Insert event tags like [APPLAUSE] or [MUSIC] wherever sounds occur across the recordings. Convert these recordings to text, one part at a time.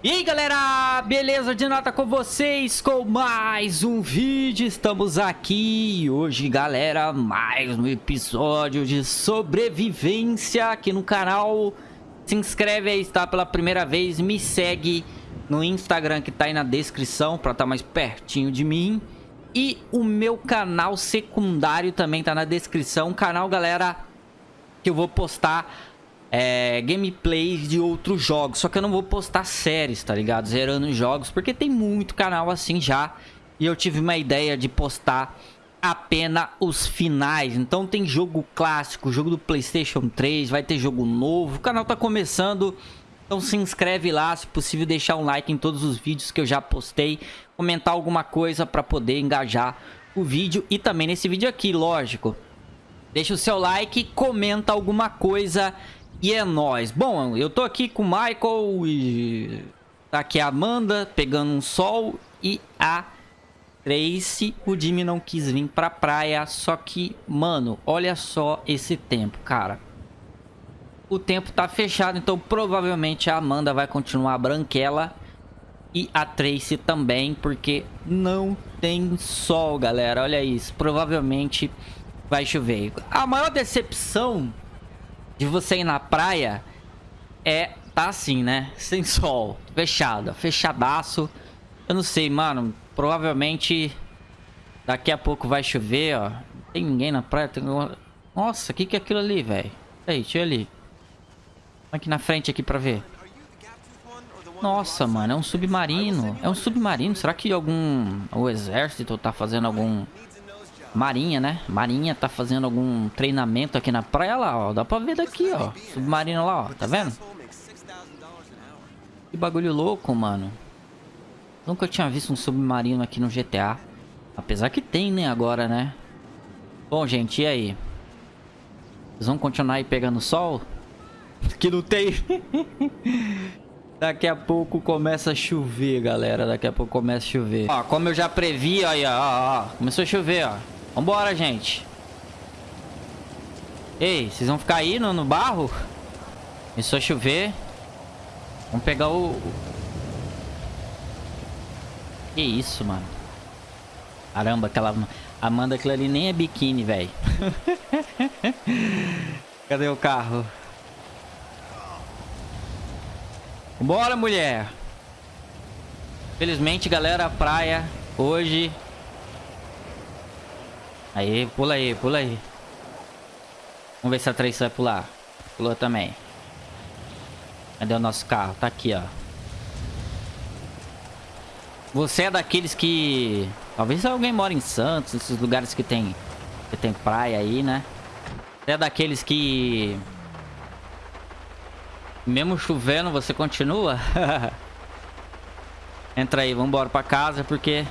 E aí galera, beleza de nota com vocês com mais um vídeo, estamos aqui hoje galera, mais um episódio de sobrevivência aqui no canal. Se inscreve aí, está pela primeira vez, me segue no Instagram que tá aí na descrição para estar tá mais pertinho de mim. E o meu canal secundário também tá na descrição, canal galera que eu vou postar é, gameplays de outros jogos. Só que eu não vou postar séries, tá ligado? Zerando jogos, porque tem muito canal assim já. E eu tive uma ideia de postar apenas os finais. Então tem jogo clássico, jogo do Playstation 3, vai ter jogo novo. O canal tá começando, então se inscreve lá, se possível deixar um like em todos os vídeos que eu já postei. Comentar alguma coisa para poder engajar o vídeo. E também nesse vídeo aqui, lógico. Deixa o seu like, comenta alguma coisa e é nóis. Bom, eu tô aqui com o Michael e... Tá aqui a Amanda pegando um sol e a Tracy. O Jimmy não quis vir pra praia, só que, mano, olha só esse tempo, cara. O tempo tá fechado, então provavelmente a Amanda vai continuar branquela. E a Tracy também, porque não tem sol, galera. Olha isso, provavelmente vai chover. A maior decepção de você ir na praia é tá assim, né? [LAUGHS] Sem sol, fechado, fechadaço. Eu não sei, mano. Provavelmente daqui a pouco vai chover, ó. Não tem ninguém na praia. Tem... Nossa, o que, que é aquilo ali, velho? Aí, deixa eu ali. Aqui na frente aqui pra ver. Nossa, mano, é um submarino. É um submarino. Será que algum... O exército tá fazendo algum Marinha, né? Marinha tá fazendo algum treinamento aqui na praia lá, ó. Dá pra ver daqui, ó. Submarino lá, ó. Tá vendo? Que bagulho louco, mano. Nunca tinha visto um submarino aqui no GTA. Apesar que tem, né, agora, né? Bom, gente, e aí? Vocês vão continuar aí pegando sol? [LAUGHS] que não tem. [LAUGHS] Daqui a pouco começa a chover, galera. Daqui a pouco começa a chover. Ó, como eu já previ, aí, ó, ó, ó. Começou a chover, ó. Vambora, gente. Ei, vocês vão ficar aí no, no barro? Começou a chover. Vamos pegar o... Que isso, mano. Caramba, aquela... Amanda, aquilo ali nem é biquíni, velho. [LAUGHS] Cadê o carro? Bora, mulher. Felizmente, galera, a praia hoje Aí, pula aí, pula aí. Vamos ver se a Trace vai pular. Pulou também. Cadê o nosso carro? Tá aqui, ó. Você é daqueles que... Talvez alguém mora em Santos, esses lugares que tem, que tem praia aí, né? Você é daqueles que... Mesmo chovendo, você continua? [LAUGHS] Entra aí, vambora pra casa, porque...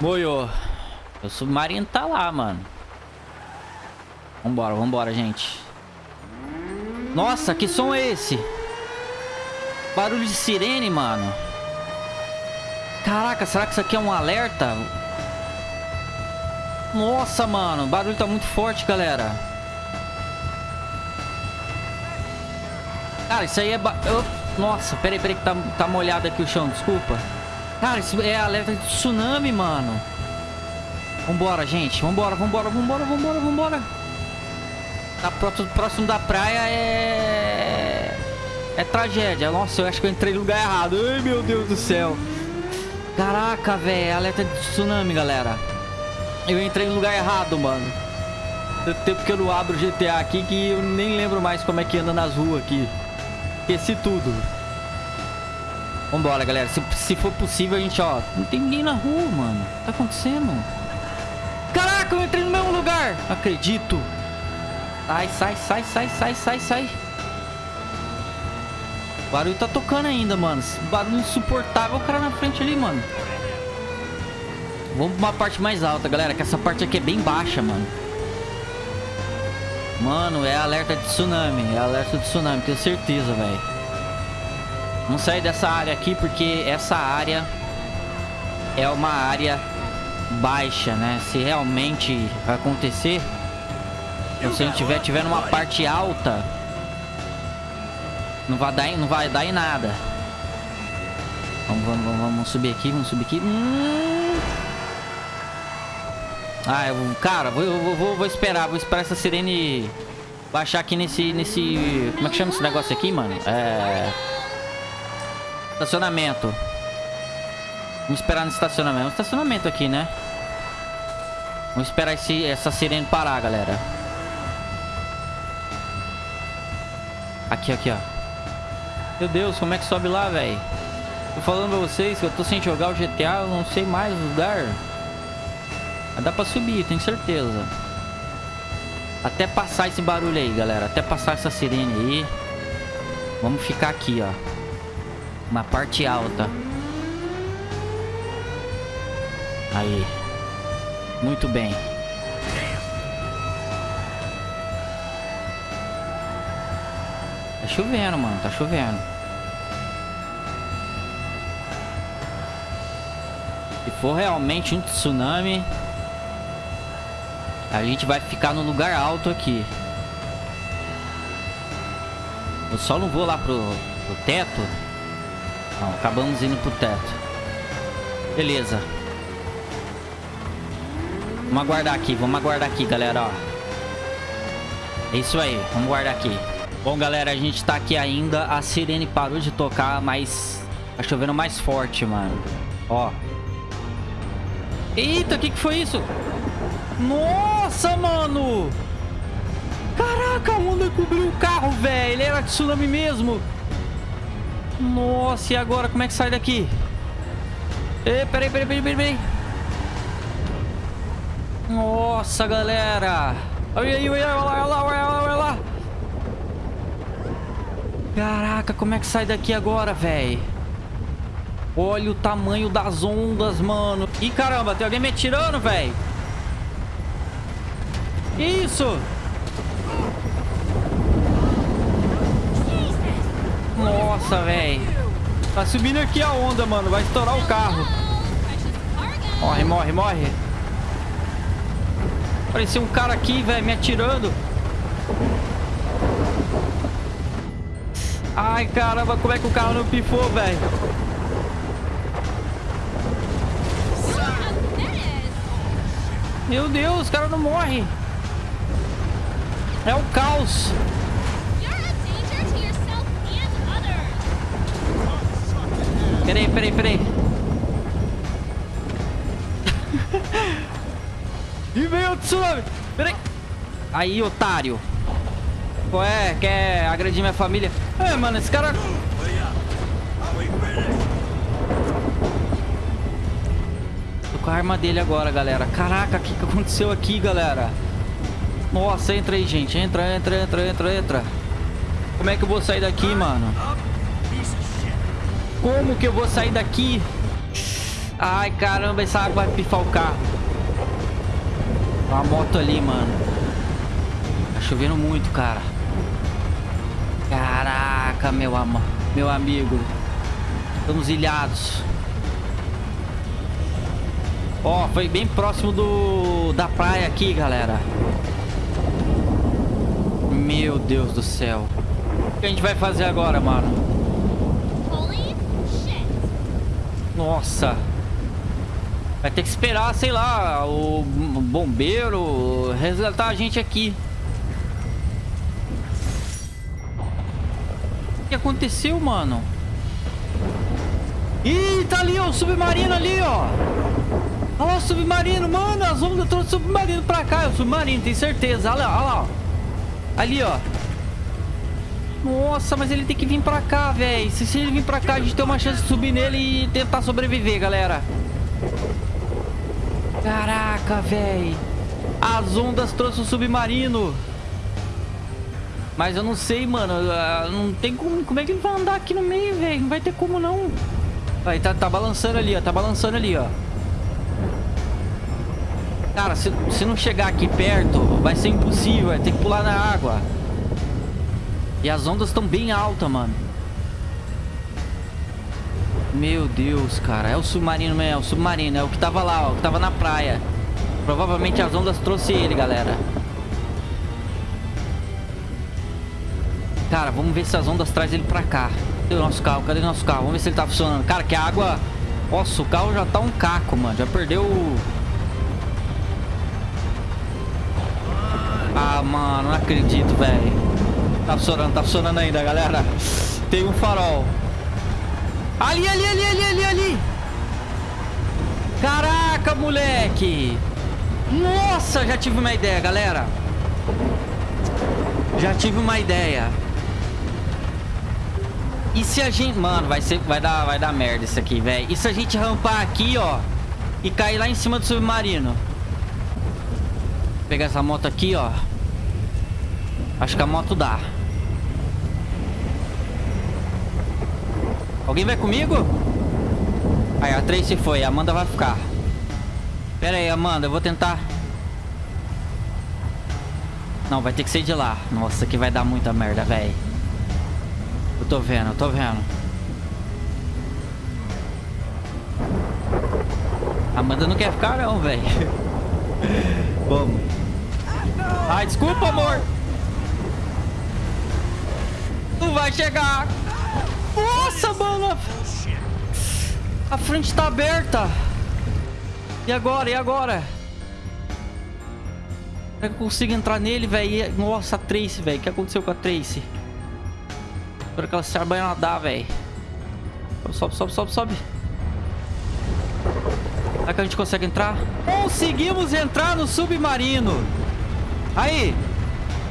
Moiô. O submarino tá lá, mano. Vambora, vambora, gente. Nossa, que som é esse? Barulho de sirene, mano. Caraca, será que isso aqui é um alerta? Nossa, mano. O barulho tá muito forte, galera. Cara, isso aí é... Ba... Nossa, peraí, peraí que tá, tá molhado aqui o chão, desculpa. Cara, isso é alerta de tsunami, mano. Vambora, gente. Vambora, vambora, vambora, vambora, vambora. Tá próximo da praia é... É tragédia. Nossa, eu acho que eu entrei no lugar errado. Ai, meu Deus do céu. Caraca, velho. É alerta de tsunami, galera. Eu entrei no lugar errado, mano. Tanto tempo que eu não abro GTA aqui que eu nem lembro mais como é que anda nas ruas aqui. Esqueci tudo. Vambora, galera. Se, se for possível, a gente, ó... Não tem ninguém na rua, mano. Tá acontecendo? Caraca, eu entrei no mesmo lugar. Acredito. Sai, sai, sai, sai, sai, sai, sai. O barulho tá tocando ainda, mano. Barulho insuportável o cara na frente ali, mano. Vamos pra uma parte mais alta, galera. Que essa parte aqui é bem baixa, mano. Mano, é alerta de tsunami. É alerta de tsunami, tenho certeza, velho. Vamos sair dessa área aqui porque essa área é uma área baixa, né? Se realmente acontecer, se a gente tiver, tiver numa parte alta, Não vai dar, em- não vai dar em nada. Vamos, vamos, vamos, subir aqui, vamos subir aqui. Hum. Ah, eu, cara, vou, vou, vou esperar, vou esperar essa sirene baixar aqui nesse, nesse... Como é que chama esse negócio aqui, mano? É... Estacionamento. Vamos esperar no estacionamento. Um estacionamento aqui, né? Vamos esperar esse, essa sirene parar, galera. Aqui, aqui, ó. Meu Deus, como é que sobe lá, velho? Tô falando pra vocês que eu tô sem jogar o GTA, eu não sei mais o lugar. Mas dá pra subir, tenho certeza. Até passar esse barulho aí, galera. Até passar essa sirene aí. Vamos ficar aqui, ó. Uma parte alta. Aí. Muito bem. Tá chovendo, mano. Tá chovendo. Se for realmente um tsunami, a gente vai ficar no lugar alto aqui. Eu só não vou lá pro, pro teto. Não, acabamos indo pro teto. Beleza. Vamos aguardar aqui, vamos aguardar aqui, galera, ó. É isso aí, vamos guardar aqui. Bom, galera, a gente tá aqui ainda. A sirene parou de tocar, mas tá chovendo mais forte, mano. Ó. Eita, o que que foi isso? Nossa, mano! Caraca, a onda cobriu o carro, velho. Era tsunami mesmo. Nossa, e agora? Como é que sai daqui? Ei, peraí, peraí, peraí, peraí, peraí. Nossa, galera. Olha aí, olha lá, olha lá, olha lá, olha lá. Caraca, como é que sai daqui agora, velho? Olha o tamanho das ondas, mano. Ih, caramba, tem alguém me atirando, velho. Isso? Nossa, velho. Tá subindo aqui a onda, mano. Vai estourar o carro. Morre, morre, morre. Parecia um cara aqui, velho, me atirando. Ai, caramba, como é que o carro não pifou, velho? Meu Deus, o cara não morre. É o caos. Peraí, peraí, peraí. [LAUGHS] e veio o tsunami. Peraí. Aí, otário. Qual é? Quer agredir minha família? É, mano, esse cara... Tô com a arma dele agora, galera. Caraca, o que, que aconteceu aqui, galera? Nossa, entra aí, gente. Entra, entra, entra, entra, entra. Como é que eu vou sair daqui, mano? Como que eu vou sair daqui? Ai, caramba, essa água vai pifar o carro. Uma moto ali, mano. Tá chovendo muito, cara. Caraca, meu amor. Meu amigo. Estamos ilhados. Ó, foi bem próximo do da praia aqui, galera. Meu Deus do céu. O que a gente vai fazer agora, mano? Nossa. Vai ter que esperar, sei lá, o bombeiro resgatar a gente aqui. O que aconteceu, mano? Ih, tá ali, ó, o submarino ali, ó. Olha lá o submarino, mano. As ondas trouxe o submarino pra cá. É o submarino, tem certeza. Olha lá, olha lá. Ali, ó. Nossa, mas ele tem que vir pra cá, velho. Se, se ele vir pra cá, a gente tem uma chance de subir nele e tentar sobreviver, galera. Caraca, velho. As ondas trouxe o submarino. Mas eu não sei, mano. ah, Não tem como... Como é que ele vai andar aqui no meio, velho? Não vai ter como, não. Aí, tá, tá balançando ali, ó. Tá balançando ali, ó. Cara, se, se não chegar aqui perto, vai ser impossível. Vai ter que pular na água. E as ondas estão bem altas, mano. Meu Deus, cara. É o submarino mesmo. É o submarino. É o que tava lá, ó. O que tava na praia. Provavelmente as ondas trouxe ele, galera. Cara, vamos ver se as ondas trazem ele pra cá. Cadê o nosso carro? Cadê o nosso carro? Vamos ver se ele tá funcionando. Cara, que a água... Nossa, o carro já tá um caco, mano. Já perdeu. Ah, mano, não acredito, velho. Tá funcionando, tá funcionando ainda, galera. Tem um farol. Ali, ali, ali, ali, ali, ali. Caraca, moleque. Nossa, já tive uma ideia, galera. Já tive uma ideia. E se a gente... Mano, vai ser... Vai dar, vai dar merda isso aqui, velho. E se a gente rampar aqui, ó. E cair lá em cima do submarino? Vou pegar essa moto aqui, ó. Acho que a moto dá. Alguém vai comigo? Aí, a Tracy foi. A Amanda vai ficar. Pera aí, Amanda. Eu vou tentar... Não, vai ter que ser de lá. Nossa, aqui vai dar muita merda, velho. Eu tô vendo, eu tô vendo. Amanda não quer ficar não, velho. [LAUGHS] Vamos. Ai, desculpa, amor. Não vai chegar. Nossa, mano. A frente tá aberta. E agora? E agora? Será que eu consigo entrar nele, velho? Nossa, a Tracy, velho. O que aconteceu com a Tracy? Espero que ela saiba nadar, velho. Sobe, sobe, sobe, sobe. Será que a gente consegue entrar? Conseguimos entrar no submarino. Aí.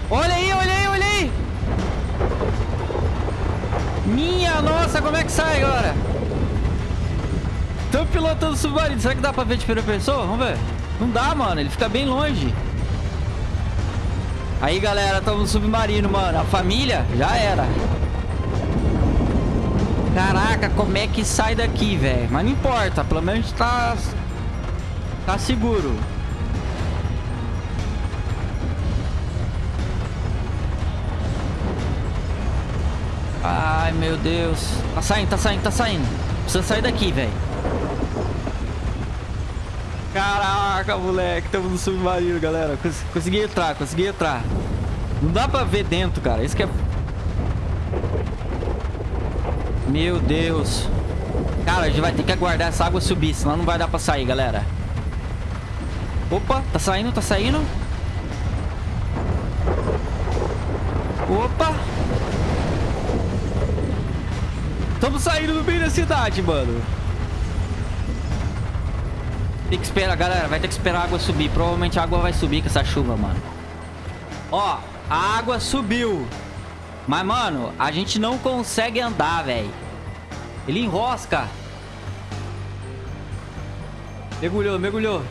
Olha aí, olha aí, olha aí. Minha nossa, como é que sai agora? Estamos pilotando submarino. Será que dá pra ver de primeira pessoa? Vamos ver. Não dá, mano. Ele fica bem longe. Aí, galera, estamos no submarino, mano. A família já era. Caraca, como é que sai daqui, velho? Mas não importa, pelo menos tá... Tá seguro. Ai, meu Deus. Tá saindo, tá saindo, tá saindo. Precisa sair daqui, velho. Caraca, moleque. Estamos no submarino, galera. Cons consegui entrar, consegui entrar. Não dá pra ver dentro, cara. Isso que é... Meu Deus. Cara, a gente vai ter que aguardar essa água subir, senão não vai dar pra sair, galera. Opa, tá saindo, tá saindo. Opa. Estamos saindo do meio da cidade, mano. Tem que esperar, galera. Vai ter que esperar a água subir. Provavelmente a água vai subir com essa chuva, mano. Ó, a água subiu. Mas, mano, a gente não consegue andar, velho. Ele enrosca. Mergulhou, mergulhou.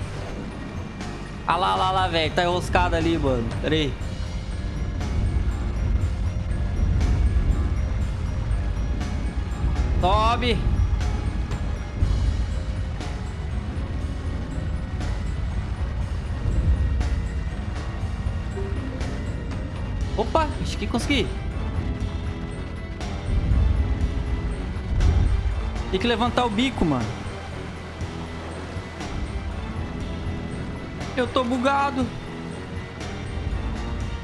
Ah lá, lá, lá, velho. Tá enroscado ali, mano. Pera aí. Sobe. Opa, acho que consegui. Tem que levantar o bico, mano. Eu tô bugado.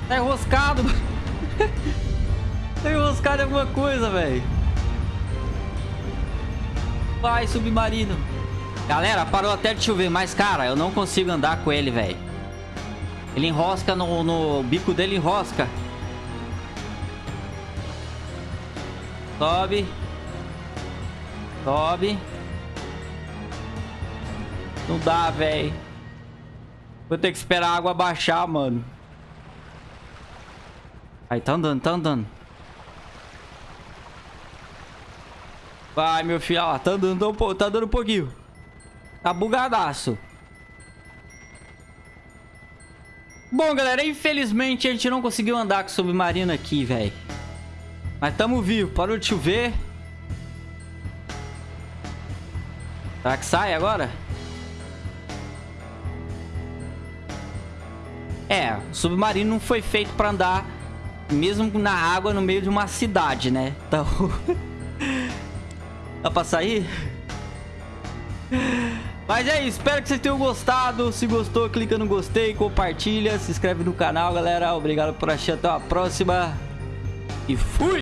Tá enroscado. [LAUGHS] tá enroscado em alguma coisa, velho. Vai, submarino. Galera, parou até de chover, mas, cara, eu não consigo andar com ele, velho. Ele enrosca no, no bico dele, enrosca. Sobe. Sobe. Não dá, velho. Vou ter que esperar a água baixar, mano. Aí, tá andando, tá andando. Vai, meu filho. Tá andando, tá dando um pouquinho. Tá bugadaço. Bom, galera, infelizmente a gente não conseguiu andar com o submarino aqui, velho. Mas tamo vivo. Parou de chover. Será que sai agora? É, o submarino não foi feito pra andar mesmo na água no meio de uma cidade, né? Então... [LAUGHS] Dá pra sair? Mas é isso, espero que vocês tenham gostado. Se gostou, clica no gostei, compartilha, se inscreve no canal, galera. Obrigado por assistir, até a próxima. e fui!